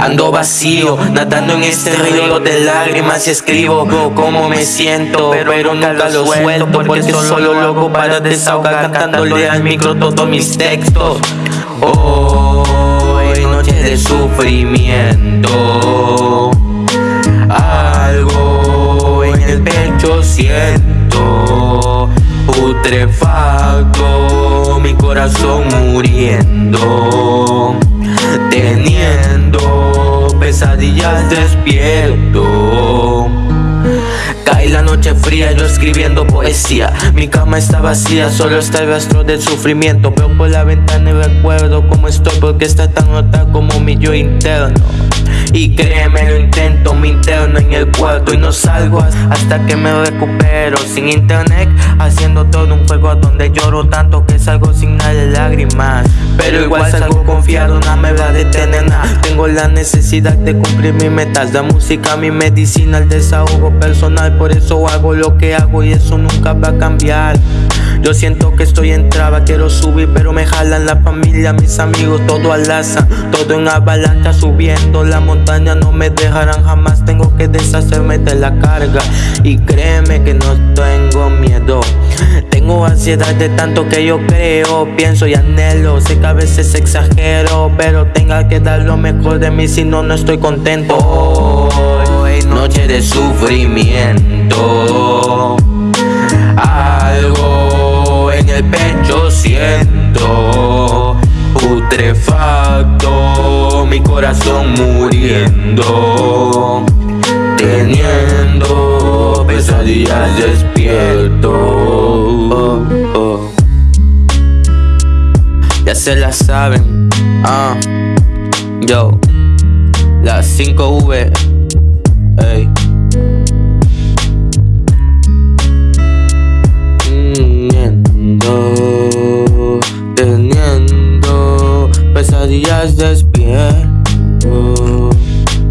Ando vacío, nadando en este río de lágrimas y escribo cómo me siento, pero nunca lo suelto porque solo loco para desahogar cantándole al micro todos mis textos. Hoy noche de sufrimiento, algo en el pecho siento, putrefacto, mi corazón muriendo, teniendo pesadillas despierto. Cae la noche fría, yo escribiendo poesía. Mi cama está vacía, solo está el rastro del sufrimiento. Veo por la ventana y recuerdo cómo estoy Porque está tan nota como mi yo interno y créeme, lo intento, me interno en el cuarto y no salgo hasta que me recupero Sin internet, haciendo todo un juego donde lloro tanto que salgo sin nada lágrimas. Pero igual salgo confiado, nada me va a detener nada. Tengo la necesidad de cumplir mis metas La música, mi medicina, el desahogo personal Por eso hago lo que hago y eso nunca va a cambiar yo siento que estoy en traba, quiero subir pero me jalan la familia, mis amigos, todo alaza. Todo en avalancha subiendo la montaña no me dejarán jamás. Tengo que deshacerme de la carga y créeme que no tengo miedo. Tengo ansiedad de tanto que yo creo, pienso y anhelo. Sé que a veces exagero, pero tenga que dar lo mejor de mí si no, no estoy contento. Hoy, noche de sufrimiento putrefacto, mi corazón muriendo, teniendo pesadillas despierto. Ya se la saben, ah, yo, las 5V, días despierto.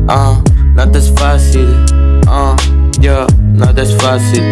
Ah, nada es fácil, ah, yo, nada es fácil.